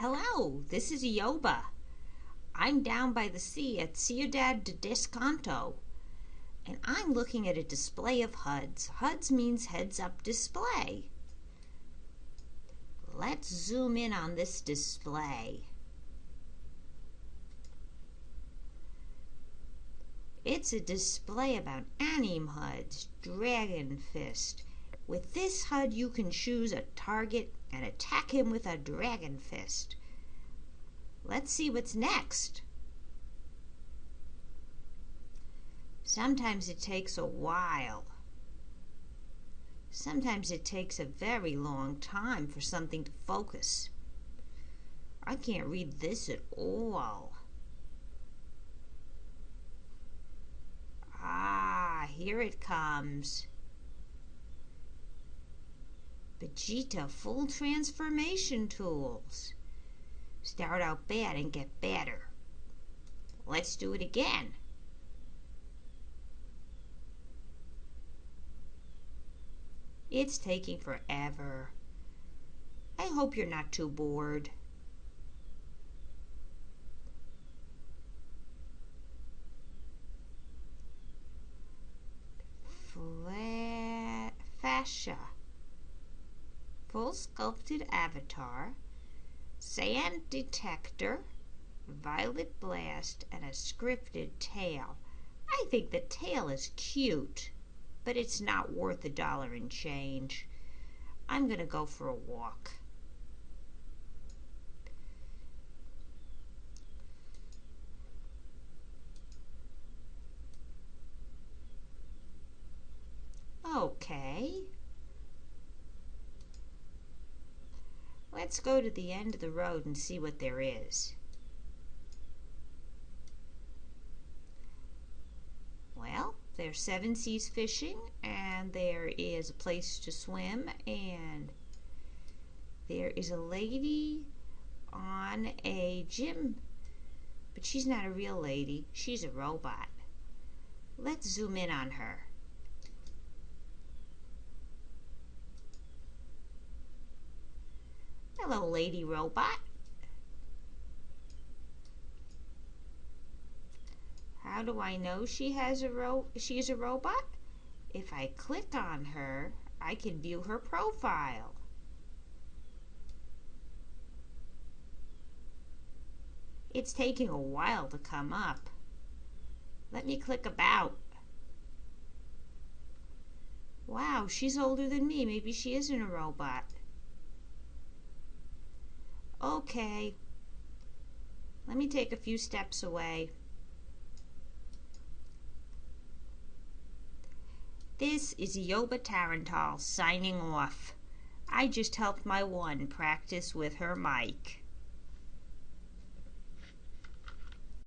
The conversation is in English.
Hello, this is Yoba. I'm down by the sea at Ciudad de Descanso, and I'm looking at a display of HUDs. HUDs means heads up display. Let's zoom in on this display. It's a display about anime HUDs, Dragon Fist. With this HUD, you can choose a target and attack him with a Dragon Fist. Let's see what's next. Sometimes it takes a while. Sometimes it takes a very long time for something to focus. I can't read this at all. Ah, here it comes. Vegeta full transformation tools. Start out bad and get better. Let's do it again. It's taking forever. I hope you're not too bored. Fla Fascia. Full sculpted avatar. Sand detector. Violet blast and a scripted tail. I think the tail is cute but it's not worth a dollar and change. I'm going to go for a walk. Okay. Let's go to the end of the road and see what there is. Well, there's seven seas fishing, and there is a place to swim, and there is a lady on a gym, but she's not a real lady, she's a robot. Let's zoom in on her. Hello, lady robot. How do I know she has a ro she's a robot? If I click on her, I can view her profile. It's taking a while to come up. Let me click about. Wow, she's older than me. Maybe she isn't a robot. Okay. Let me take a few steps away. This is Yoba Tarantal signing off. I just helped my one practice with her mic.